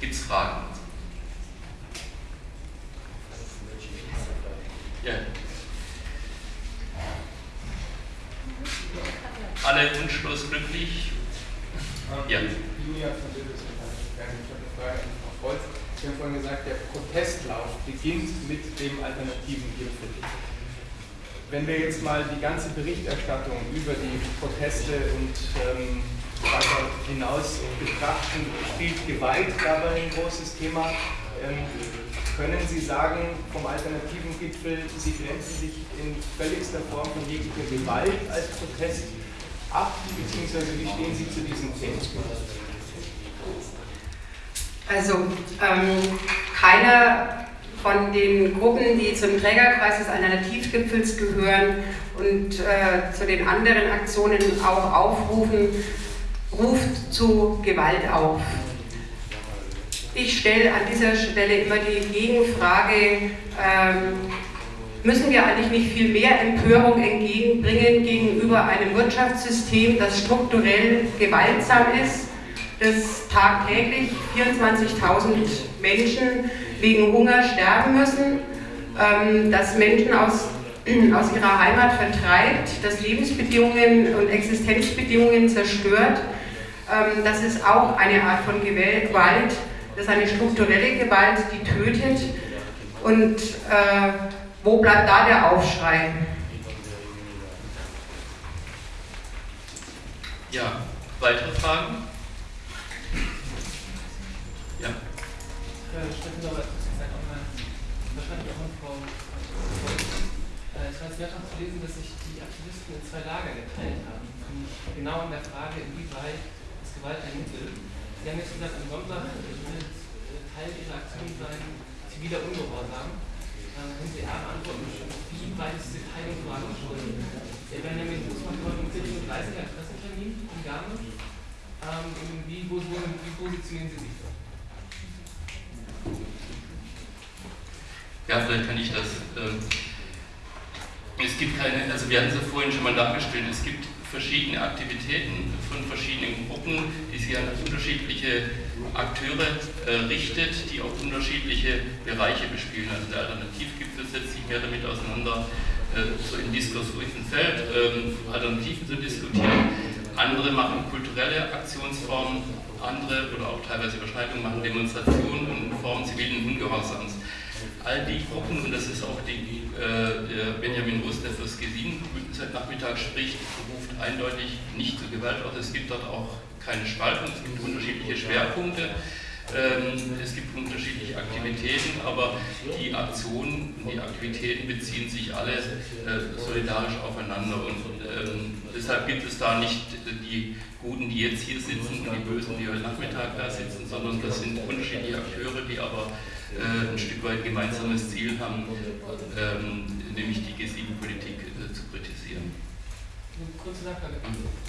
Gibt es Fragen? Ja. Alle wunschlos glücklich? Ja. Ich habe eine Frage an Frau Volz. Sie haben vorhin gesagt, der Protestlauf beginnt mit dem alternativen Gipfel. Wenn wir jetzt mal die ganze Berichterstattung über die Proteste und ähm, weiter hinaus betrachten, spielt Gewalt dabei ein großes Thema. Ähm, können Sie sagen, vom alternativen Gipfel, Sie grenzen sich in völligster Form von jeglicher Gewalt als Protest ab, beziehungsweise wie stehen Sie zu diesem Thema? Also ähm, keiner von den Gruppen, die zum Trägerkreis des Alternativgipfels gehören und äh, zu den anderen Aktionen auch aufrufen, ruft zu Gewalt auf. Ich stelle an dieser Stelle immer die Gegenfrage, ähm, müssen wir eigentlich nicht viel mehr Empörung entgegenbringen gegenüber einem Wirtschaftssystem, das strukturell gewaltsam ist, das tagtäglich 24.000 Menschen wegen Hunger sterben müssen, ähm, das Menschen aus, aus ihrer Heimat vertreibt, das Lebensbedingungen und Existenzbedingungen zerstört. Ähm, das ist auch eine Art von Gewalt, das ist eine strukturelle Gewalt, die tötet. Und äh, wo bleibt da der Aufschrei? Ja, weitere Fragen? Äh, Steffen Sauer, wahrscheinlich auch an Frau äh, Es war sehr zu lesen, dass sich die Aktivisten in zwei Lager geteilt haben. Genau in der Frage, inwieweit ist Gewalt ein Mittel. Sie haben jetzt gesagt, am Sonntag wird Teil Ihrer Aktion sein ziviler Ungehorsam. Dann können Sie A beantworten, wie weit ist diese Teilung vorangeschritten? Der Benjamin Fußmann kommt um 17.30 Uhr als Pressetermin in Garmisch. Ähm, wie, wo, wo, wie positionieren Sie sich? Ja, vielleicht kann ich das. Ähm, es gibt keine, also wir hatten es ja vorhin schon mal dargestellt, es gibt verschiedene Aktivitäten von verschiedenen Gruppen, die sich an unterschiedliche Akteure äh, richtet, die auch unterschiedliche Bereiche bespielen. Also der Alternativgipfel setzt sich mehr damit auseinander, äh, so im diskursruhigen Feld ähm, Alternativen zu diskutieren. Andere machen kulturelle Aktionsformen, andere oder auch teilweise Überschneidungen machen Demonstrationen und Formen zivilen Ungehorsams all die Gruppen, und das ist auch die, äh, Benjamin Rust, der fürs G7 seit Nachmittag spricht, ruft eindeutig nicht zur Gewalt aus. Es gibt dort auch keine Spaltung, es gibt unterschiedliche Schwerpunkte. Ähm, es gibt unterschiedliche Aktivitäten, aber die Aktionen die Aktivitäten beziehen sich alle äh, solidarisch aufeinander. Und ähm, deshalb gibt es da nicht die Guten, die jetzt hier sitzen und die Bösen, die heute Nachmittag da sitzen, sondern das sind unterschiedliche Akteure, die aber äh, ein Stück weit gemeinsames Ziel haben, ähm, nämlich die G7-Politik äh, zu kritisieren. Eine kurze Nachfrage.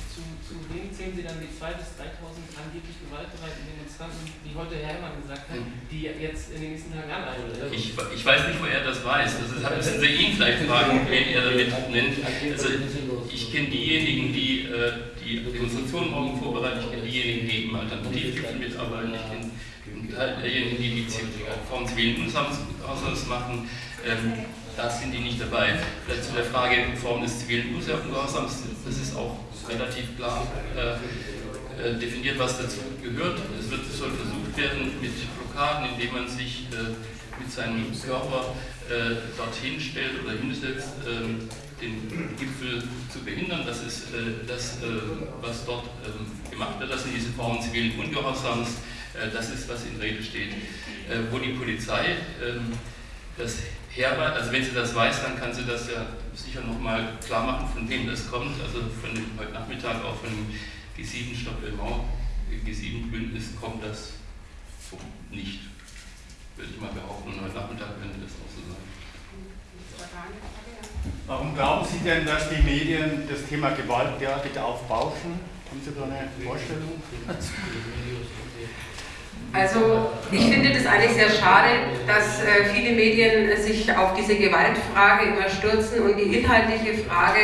Zu, zu wem zählen Sie dann die 2.000 bis 3.000 angeblich gewaltbereiten Demonstranten, wie heute Herr Herrmann gesagt hat, mhm. die jetzt in den nächsten Tagen anreisen? Ich, ich weiß nicht, wo er das weiß. Das ist, müssen Sie ihn vielleicht fragen, wen er damit nennt. Also ich kenne diejenigen, die äh, die Demonstrationen morgen vorbereiten, ich kenne diejenigen, die im Alternativgipfel mitarbeiten, ich kenne diejenigen, die die Form zivilen Ungehorsams machen, ähm, da sind die nicht dabei. Vielleicht zu der Frage Form des zivilen Ungehorsams, das ist auch relativ klar äh, äh, definiert, was dazu gehört. Es wird, soll versucht werden mit Blockaden, indem man sich äh, mit seinem Körper äh, dorthin stellt oder hinsetzt, ähm, den Gipfel zu behindern. Das ist äh, das, äh, was dort ähm, gemacht wird. Das sind diese Formen zivilen Ungehorsams. Das ist, was in Rede steht. Wo die Polizei ähm, das herweist, also wenn sie das weiß, dann kann sie das ja sicher nochmal klar machen, von wem das kommt. Also von dem heute Nachmittag auch von dem G7 Stopp Elmau, G7-Bündnis kommt das nicht, würde ich mal behaupten. Und heute Nachmittag könnte das auch so sein. Warum glauben Sie denn, dass die Medien das Thema Gewalt derartig aufbauschen? Haben Sie da eine Vorstellung? Also ich finde das eigentlich sehr schade, dass äh, viele Medien sich auf diese Gewaltfrage immer stürzen und die inhaltliche Frage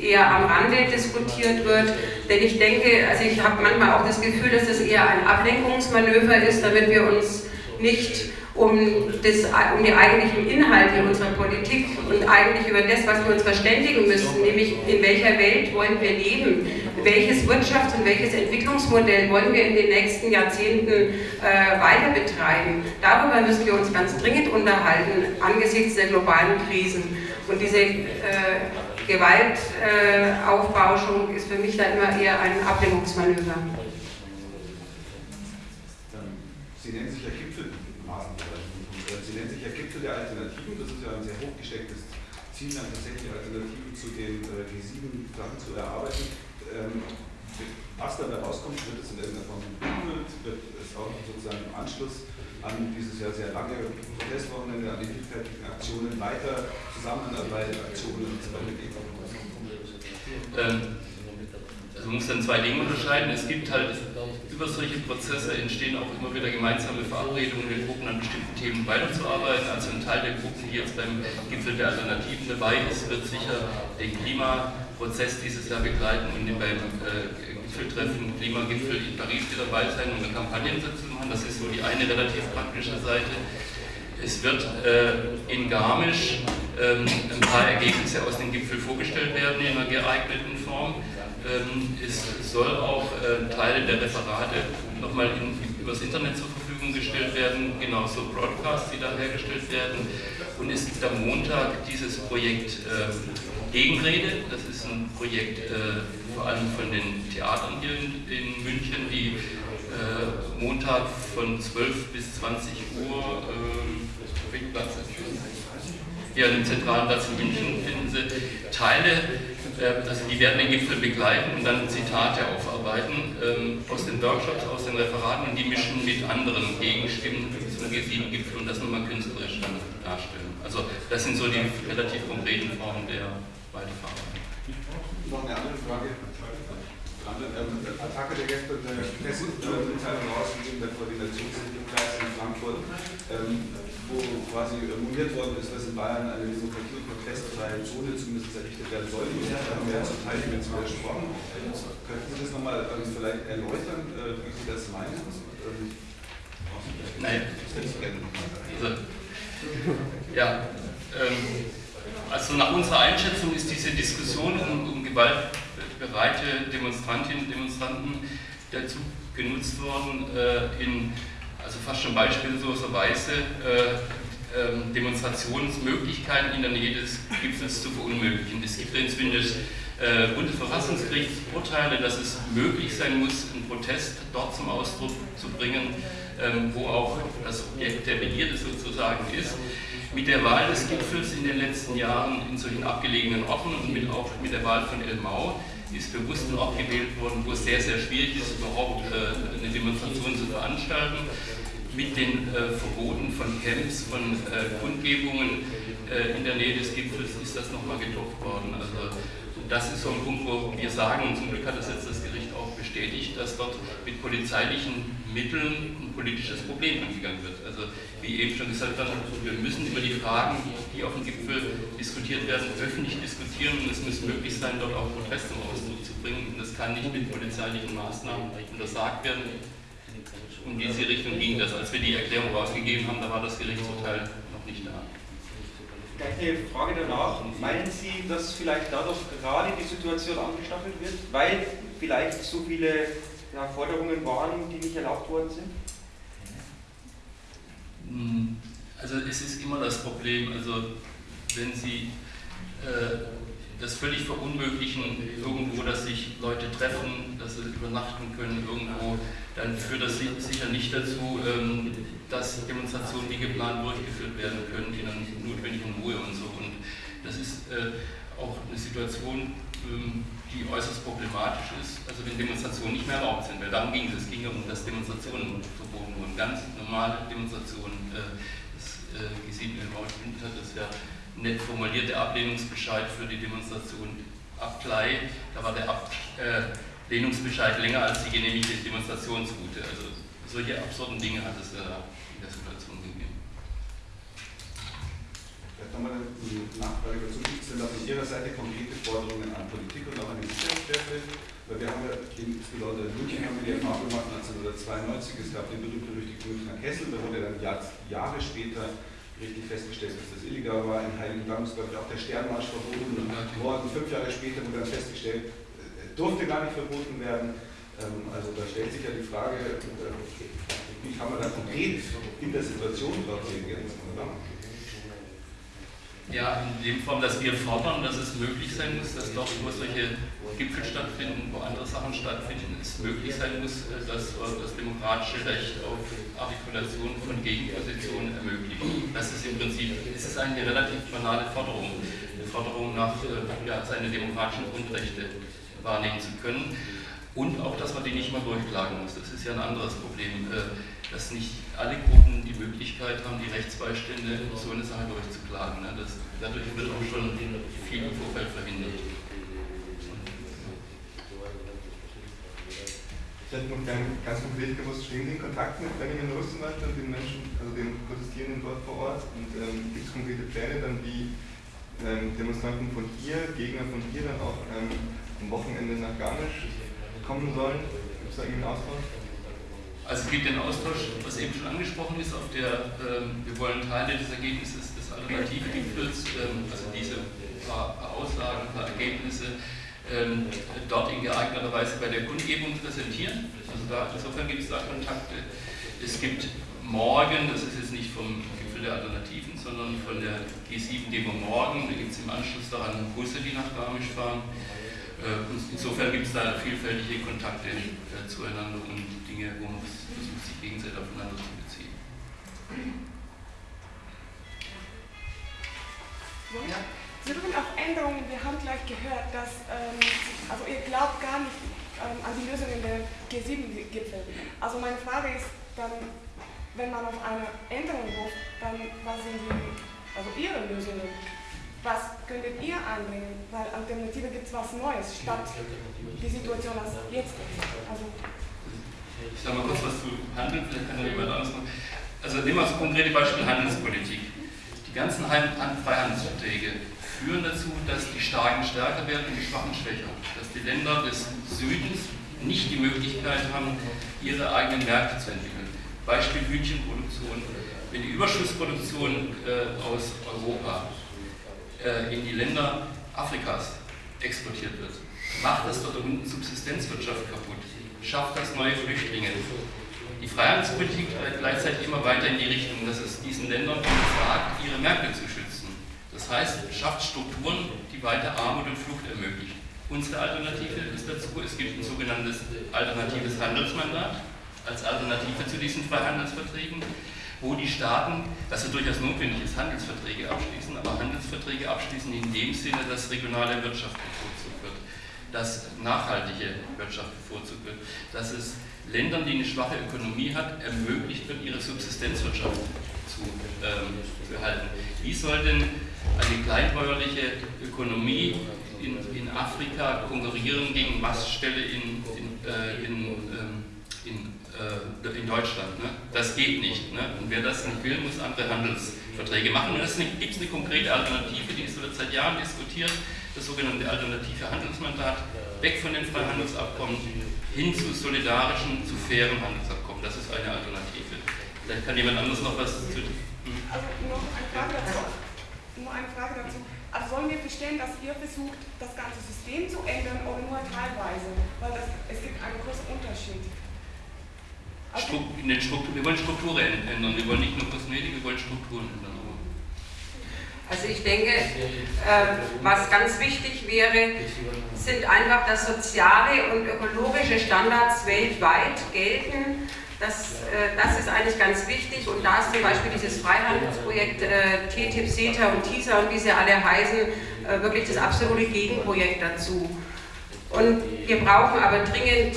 eher am Rande diskutiert wird. Denn ich denke, also ich habe manchmal auch das Gefühl, dass das eher ein Ablenkungsmanöver ist, damit wir uns nicht um, das, um die eigentlichen Inhalte unserer Politik und eigentlich über das, was wir uns verständigen müssen, nämlich in welcher Welt wollen wir leben, welches Wirtschafts- und welches Entwicklungsmodell wollen wir in den nächsten Jahrzehnten äh, weiter betreiben. Darüber müssen wir uns ganz dringend unterhalten angesichts der globalen Krisen. Und diese äh, Gewaltaufbauschung äh, ist für mich da immer eher ein Ablenkungsmanöver. Sie nennen sich ja Gipfelmaßenbereich. Sie nennen sich ja Gipfel der Alternativen. Das ist ja ein sehr hochgestecktes Ziel, dann tatsächlich Alternativen zu den äh, G7-Sachen zu erarbeiten. Ähm, was dabei rauskommt, wird es in irgendeiner Form geprüft, wird es auch sozusagen im Anschluss an dieses ja sehr lange Protestwochenende, an die vielfältigen Aktionen weiter Zusammenarbeit, Aktionen und so weiter geben. Ähm, also man muss dann zwei Dinge unterscheiden. Es gibt halt über solche Prozesse entstehen auch immer wieder gemeinsame Verabredungen in Gruppen an bestimmten Themen weiterzuarbeiten. Also ein Teil der Gruppen, die jetzt beim Gipfel der Alternativen dabei ist, wird sicher den Klimaprozess dieses Jahr begleiten und beim äh, Gipfeltreffen, Klimagipfel in Paris hier dabei sein und eine Kampagnensitzung machen. Das ist so die eine relativ praktische Seite. Es wird äh, in Garmisch ähm, ein paar Ergebnisse aus dem Gipfel vorgestellt werden in einer geeigneten Form. Ähm, es soll auch äh, Teile der Referate nochmal übers Internet zur Verfügung gestellt werden, genauso Broadcasts, die da hergestellt werden. Und es gibt am Montag dieses Projekt äh, Gegenrede. Das ist ein Projekt äh, vor allem von den Theatern hier in, in München, die äh, Montag von 12 bis 20 Uhr äh, hier an dem zentralen Platz in München finden Sie Teile, also die werden den Gipfel begleiten und dann Zitate aufarbeiten ähm, aus den Workshops, aus den Referaten und die mischen mit anderen Gegenstimmen zum G7-Gipfel und das nochmal künstlerisch dann darstellen. Also das sind so die relativ konkreten Formen der Weiterverarbeitung. Noch eine andere Frage. Ähm, Attacke der gestern eine Pressemitteilung rausgegeben, der Koordinationsentwicklungskreis in Frankfurt, ähm, wo quasi moniert worden ist, dass in Bayern eine Demokratie- und protestfreie Zone zumindest errichtet werden soll. Da haben wir ja zum Teil jetzt widersprochen. Könnten Sie das nochmal ähm, vielleicht erläutern, äh, wie Sie das meinen? Ähm, Nein. Also, ja, ähm, also nach unserer Einschätzung ist diese Diskussion um, um gewaltbereite Demonstrantinnen und Demonstranten dazu genutzt worden, äh, in also fast schon beispielloserweise äh, äh, Demonstrationsmöglichkeiten in der Nähe des Gipfels zu verunmöglichen. Es gibt inzwischen äh, Bundesverfassungsgerichtsurteile, dass es möglich sein muss, einen Protest dort zum Ausdruck zu bringen, ähm, wo auch das Objekt der Begierde sozusagen ist. Mit der Wahl des Gipfels in den letzten Jahren in solchen abgelegenen Orten und mit, auch mit der Wahl von Elmau ist bewusst ein Ort gewählt worden, wo es sehr, sehr schwierig ist, überhaupt äh, eine Demonstration zu veranstalten. Mit den äh, Verboten von Camps, von äh, Kundgebungen in der Nähe des Gipfels ist das nochmal getopft worden. Also das ist so ein Punkt, wo wir sagen, und zum Glück hat das jetzt das Gericht auch bestätigt, dass dort mit polizeilichen Mitteln ein politisches Problem angegangen wird. Also wie eben schon gesagt wir müssen über die Fragen, die auf dem Gipfel diskutiert werden, öffentlich diskutieren und es muss möglich sein, dort auch Protest zum Ausdruck zu bringen. Und das kann nicht mit polizeilichen Maßnahmen untersagt werden. Um diese Richtung ging das. Als wir die Erklärung rausgegeben haben, da war das Gerichtsurteil noch nicht da. Gleich eine Frage danach. Meinen Sie, dass vielleicht dadurch gerade die Situation angestachelt wird, weil vielleicht so viele ja, Forderungen waren, die nicht erlaubt worden sind? Hm, also es ist immer das Problem, also wenn Sie äh, das völlig verunmöglichen, irgendwo, dass sich Leute treffen, dass sie übernachten können irgendwo, dann führt das sicher nicht dazu, ähm, dass Demonstrationen wie geplant durchgeführt werden können, in einer notwendigen Ruhe und so. Und das ist äh, auch eine Situation, ähm, die äußerst problematisch ist, also wenn Demonstrationen nicht mehr erlaubt sind, weil darum ging es, es ging ja um das Demonstrationen verboten wurden, ganz normale Demonstrationen. Äh, das G7 in hat das ja nett formulierte Ablehnungsbescheid für die Demonstration Abklei. Da war der Ablehnungsbescheid länger als die genehmigte Demonstrationsroute. Also solche absurden Dinge hat es in der Situation gegeben. Vielleicht nochmal eine Nachfrage dazu. Gibt es denn da Ihrer Seite konkrete Forderungen an Politik und auch an die Sicherheitskräfte? Weil wir haben ja, insbesondere in München haben wir die Erfahrung gemacht, 1992, es gab den berühmt-berüchtigten Münchner Kessel, da wurde dann Jahre später richtig festgestellt, dass das illegal war. In Heiligendamm ist, glaube ich, auch der Sternmarsch verboten worden. Fünf Jahre später wurde dann festgestellt, äh, durfte gar nicht verboten werden. Ähm, also da stellt sich ja die Frage, äh, wie kann man da konkret in der Situation drauf reagieren? Ja, in dem Form, dass wir fordern, dass es möglich sein muss, dass dort, wo solche Gipfel stattfinden, wo andere Sachen stattfinden, es möglich sein muss, äh, dass das demokratische Recht auf Artikulation von Gegenpositionen ermöglicht. Das ist im Prinzip, es ist eine relativ banale Forderung. Eine Forderung nach äh, ja, seine demokratischen Grundrechte wahrnehmen zu können. Und auch, dass man die nicht mal durchklagen muss. Das ist ja ein anderes Problem, äh, dass nicht alle Gruppen die Möglichkeit haben, die Rechtsbeistände so eine Sache durchzuklagen. Ne? Das, dadurch wird auch schon viel im Vorfeld verhindert. Ich hätte noch gerne ganz konkret gewusst, stehen Sie in Kontakt mit Benjamin Rustenwald und den Menschen, also den Protestierenden dort vor Ort? Und ähm, gibt es konkrete Pläne dann, wie ähm, Demonstranten von hier, Gegner von hier dann auch ähm, am Wochenende nach Garmisch kommen sollen? Gibt es da irgendwie einen Austausch? Also es gibt den Austausch, was eben schon angesprochen ist, auf der, ähm, wir wollen Teile des Ergebnisses des Alternativgipfels, ähm, also diese paar, paar Aussagen, paar Ergebnisse, ähm, dort in geeigneter Weise bei der Kundgebung präsentieren. Also da, insofern gibt es da Kontakte. Es gibt morgen, das ist jetzt nicht vom Gipfel der Alternativen, sondern von der G7-Demo morgen, da gibt es im Anschluss daran Busse, die nach Garmisch fahren. Äh, insofern gibt es da vielfältige Kontakte äh, zueinander und Dinge, wo man versucht, sich gegenseitig aufeinander zu beziehen. Ja. Sie suchen auch Änderungen. Wir haben gleich gehört, dass ähm, also ihr glaubt gar nicht ähm, an die Lösungen der G7-Gipfel. Also meine Frage ist dann, wenn man auf eine Änderung ruft, dann was sind die, also Ihre Lösungen? Was könntet ihr einbringen? Weil Alternative gibt es was Neues, statt die Situation als jetzt ist. Also, ich sage mal kurz was zu Handeln, vielleicht kann ja jemand anderes machen. Also nehmen wir das konkrete Beispiel Handelspolitik. Die ganzen Freihandelsverträge führen dazu, dass die Starken stärker werden und die Schwachen schwächer. Dass die Länder des Südens nicht die Möglichkeit haben, ihre eigenen Märkte zu entwickeln. Beispiel Hühnchenproduktion. Wenn die Überschussproduktion äh, aus Europa äh, in die Länder Afrikas exportiert wird, macht das dort unten Subsistenzwirtschaft kaputt, schafft das neue Flüchtlinge. Die Freihandelspolitik gleichzeitig immer weiter in die Richtung, dass es diesen Ländern sagt, ihre Märkte zu schützen. Das heißt, schafft Strukturen, die weiter Armut und Flucht ermöglichen. Unsere Alternative ist dazu, es gibt ein sogenanntes alternatives Handelsmandat als Alternative zu diesen Freihandelsverträgen, wo die Staaten, was ja durchaus notwendig ist, Handelsverträge abschließen, aber Handelsverträge abschließen in dem Sinne, dass regionale Wirtschaft bevorzugt wird, dass nachhaltige Wirtschaft bevorzugt wird, dass es Ländern, die eine schwache Ökonomie hat, ermöglicht wird, ihre Subsistenzwirtschaft zu, ähm, zu erhalten. Wie soll denn eine kleinbäuerliche Ökonomie in, in Afrika konkurrieren gegen Mastställe in, in, äh, in, ähm, in, in Deutschland. Ne? Das geht nicht. Ne? Und wer das nicht will, muss andere Handelsverträge machen. Und es gibt eine konkrete Alternative, die wird seit Jahren diskutiert, das sogenannte alternative Handelsmandat, weg von den Freihandelsabkommen hin zu solidarischen, zu fairen Handelsabkommen. Das ist eine Alternative. Vielleicht kann jemand anderes noch was zu. Hm? Also noch eine Frage dazu nur eine Frage dazu. Also sollen wir verstehen, dass ihr versucht, das ganze System zu ändern oder nur teilweise? Weil das, es gibt einen großen Unterschied. Also Struktur, wir wollen Strukturen ändern, wir wollen nicht nur Kosmetik, wir wollen Strukturen ändern. Also ich denke, äh, was ganz wichtig wäre, sind einfach, dass soziale und ökologische Standards weltweit gelten das, äh, das ist eigentlich ganz wichtig und da ist zum Beispiel dieses Freihandelsprojekt äh, TTIP, CETA und TISA und wie sie alle heißen, äh, wirklich das absolute Gegenprojekt dazu. Und wir brauchen aber dringend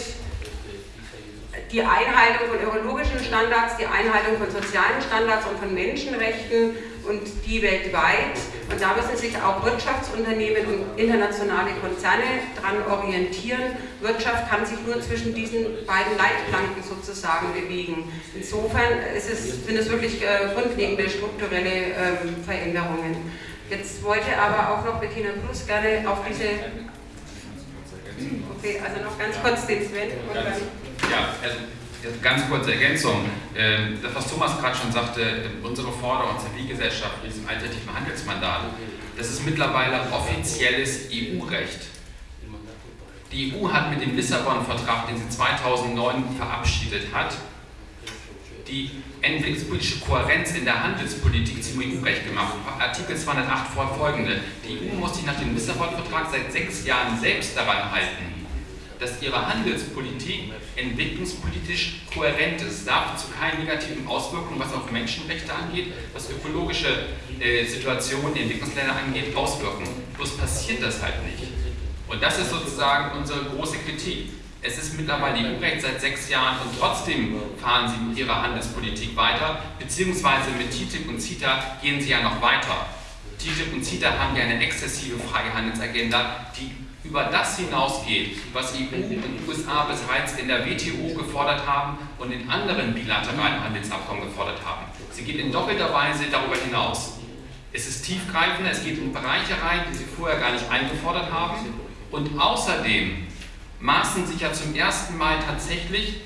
die Einhaltung von ökologischen Standards, die Einhaltung von sozialen Standards und von Menschenrechten und die weltweit. Und da müssen sich auch Wirtschaftsunternehmen und internationale Konzerne daran orientieren. Wirtschaft kann sich nur zwischen diesen beiden Leitplanken sozusagen bewegen. Insofern ist es, sind es wirklich äh, grundlegende strukturelle ähm, Veränderungen. Jetzt wollte aber auch noch Bettina Cruz gerne auf diese... Okay, also noch ganz kurz den Sven. Ja, also Ganz kurze Ergänzung. Ähm, das, was Thomas gerade schon sagte, unsere Forderung als Zivilgesellschaft in diesem alternativen Handelsmandat, das ist mittlerweile offizielles EU-Recht. Die EU hat mit dem Lissabon-Vertrag, den sie 2009 verabschiedet hat, die entwicklungspolitische Kohärenz in der Handelspolitik zum EU-Recht gemacht. Artikel 208 folgende. Die EU muss sich nach dem Lissabon-Vertrag seit sechs Jahren selbst daran halten, dass ihre Handelspolitik entwicklungspolitisch kohärent ist. Es darf zu keinen negativen Auswirkungen, was auf Menschenrechte angeht, was ökologische äh, Situationen in Entwicklungsländern angeht, auswirken. Bloß passiert das halt nicht. Und das ist sozusagen unsere große Kritik. Es ist mittlerweile EU-Recht seit sechs Jahren und trotzdem fahren sie mit ihrer Handelspolitik weiter, beziehungsweise mit TTIP und CETA gehen sie ja noch weiter. TTIP und CETA haben ja eine exzessive Freihandelsagenda, die über das hinausgeht, was EU und USA bereits in der WTO gefordert haben und in anderen bilateralen Handelsabkommen gefordert haben. Sie geht in doppelter Weise darüber hinaus. Es ist tiefgreifender, es geht in Bereiche rein, die sie vorher gar nicht eingefordert haben. Und außerdem maßen sich ja zum ersten Mal tatsächlich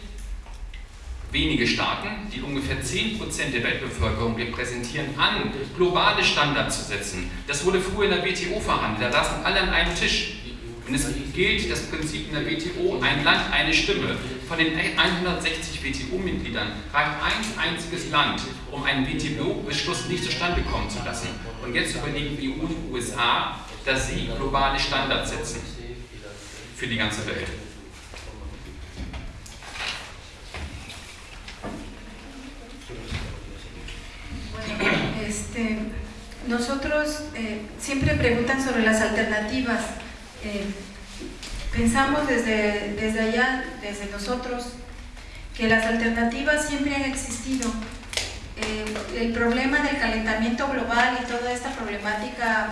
wenige Staaten, die ungefähr 10% der Weltbevölkerung repräsentieren, an, globale Standards zu setzen. Das wurde früher in der WTO verhandelt, da saßen alle an einem Tisch. Und es gilt das Prinzip in der WTO, ein Land, eine Stimme. Von den 160 WTO-Mitgliedern reicht ein einziges Land, um einen WTO-Beschluss nicht zustande kommen zu lassen. Und jetzt überlegen EU und USA, dass sie globale Standards setzen für die ganze Welt. Este, nosotros eh, siempre preguntan sobre las alternativas. Eh, pensamos desde, desde allá, desde nosotros, que las alternativas siempre han existido. Eh, el problema del calentamiento global y toda esta problemática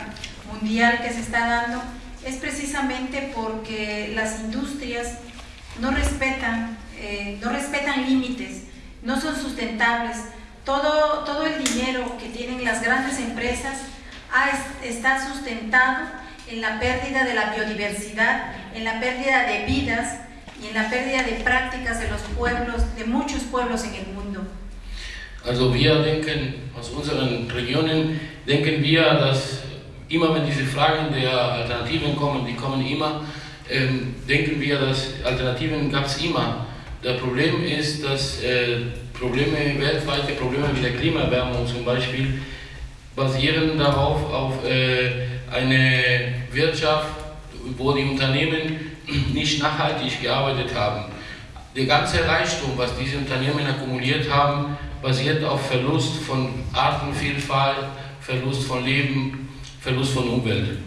mundial que se está dando es precisamente porque las industrias no respetan, no respetan límites, no son sustentables, todo, todo el dinero que tienen las grandes empresas está sustentado en la pérdida de la biodiversidad, en la pérdida de vidas y en la pérdida de prácticas de los pueblos, de muchos pueblos en el mundo. Also wir denken, aus unseren Regionen, denken wir, dass immer wenn diese Fragen der Alternativen kommen, die kommen immer, ähm, denken wir, dass Alternativen gab es immer. Das Problem ist, dass äh, Probleme, weltweite Probleme wie der Klimaerwärmung zum Beispiel, basieren darauf auf äh, eine Wirtschaft, wo die Unternehmen nicht nachhaltig gearbeitet haben. Der ganze Reichtum, was diese Unternehmen akkumuliert haben, basiert auf Verlust von Artenvielfalt, Verlust von Leben, Verlust von Umwelt.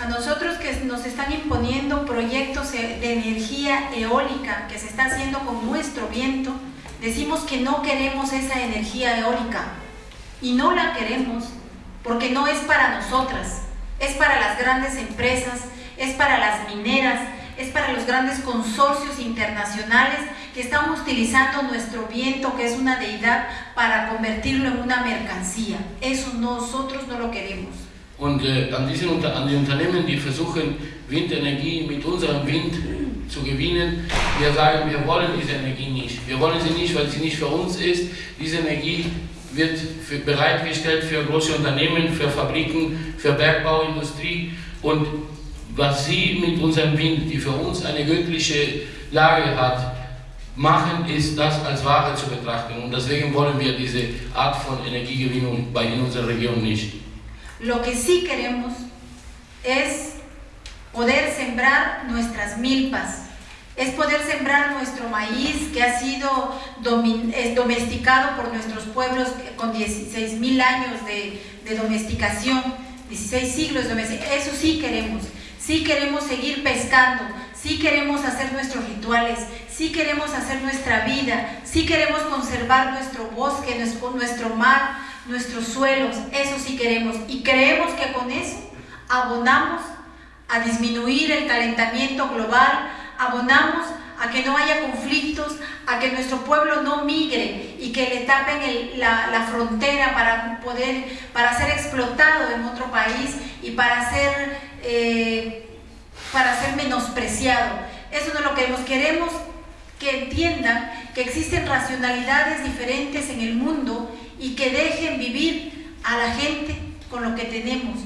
A nosotros que nos están imponiendo proyectos de energía eólica que se está haciendo con nuestro viento, decimos que no queremos esa energía eólica y no la queremos porque no es para nosotras, es para las grandes empresas, es para las mineras, es para los grandes consorcios internacionales que están utilizando nuestro viento, que es una deidad, para convertirlo en una mercancía. Eso nosotros no lo queremos. Und äh, an, diesen, an die Unternehmen, die versuchen, Windenergie mit unserem Wind zu gewinnen, wir sagen, wir wollen diese Energie nicht. Wir wollen sie nicht, weil sie nicht für uns ist. Diese Energie wird für, bereitgestellt für große Unternehmen, für Fabriken, für Bergbauindustrie. Und was sie mit unserem Wind, die für uns eine göttliche Lage hat, machen, ist das als Ware zu betrachten. Und deswegen wollen wir diese Art von Energiegewinnung bei in unserer Region nicht. Lo que sí queremos es poder sembrar nuestras milpas, es poder sembrar nuestro maíz que ha sido domesticado por nuestros pueblos con 16 mil años de, domesticación, 16 siglos de domesticación. Eso sí queremos. Sí queremos seguir pescando, sí queremos hacer nuestros rituales, sí queremos hacer nuestra vida, sí queremos conservar nuestro bosque, nuestro, nuestro mar, nuestros suelos, eso sí queremos. Y creemos que con eso abonamos a disminuir el calentamiento global, abonamos a que no haya conflictos, a que nuestro pueblo no migre y que le tapen la, frontera para poder, para ser explotado en otro país y para ser, eh, para ser menospreciado. Eso no lo queremos. Queremos que entiendan que existen racionalidades diferentes en el mundo y que dejen vivir a la gente con lo que tenemos.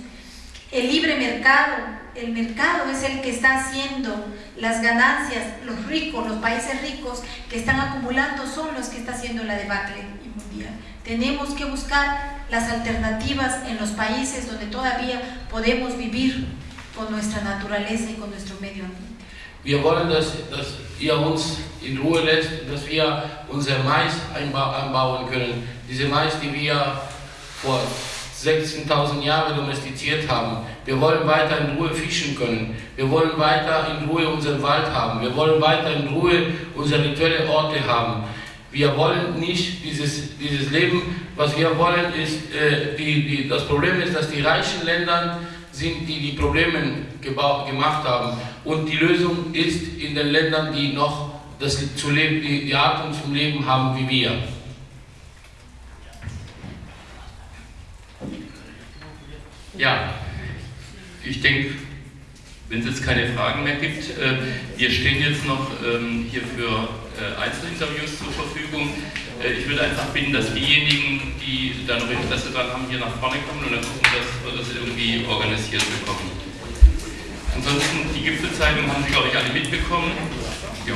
El libre mercado, el mercado es el que está haciendo las ganancias, los ricos, los países ricos que están acumulando son los que está haciendo la debacle mundial. Tenemos que buscar las alternativas en los países donde todavía podemos vivir con nuestra naturaleza y con nuestro medio ambiente. Wir wollen, dass, dass ihr uns in Ruhe lässt, dass wir unser Mais anbauen können. Diese Mais, die wir vor 16.000 Jahren domestiziert haben. Wir wollen weiter in Ruhe fischen können. Wir wollen weiter in Ruhe unseren Wald haben. Wir wollen weiter in Ruhe unsere rituelle Orte haben. Wir wollen nicht dieses, dieses Leben, was wir wollen, ist, äh, die, die, das Problem ist, dass die reichen Länder sind, die die Probleme gemacht haben. Und die Lösung ist in den Ländern, die noch das zu leben, die, die Art zum Leben haben wie wir. Ja, ich denke, wenn es jetzt keine Fragen mehr gibt, äh, wir stehen jetzt noch ähm, hier für äh, Einzelinterviews zur Verfügung. Äh, ich würde einfach bitten, dass diejenigen, die da noch Interesse dran haben, hier nach vorne kommen und dann gucken, dass wir das irgendwie organisiert bekommen. Ansonsten, die Gipfelzeitung haben Sie, glaube ich, alle mitbekommen. Jo.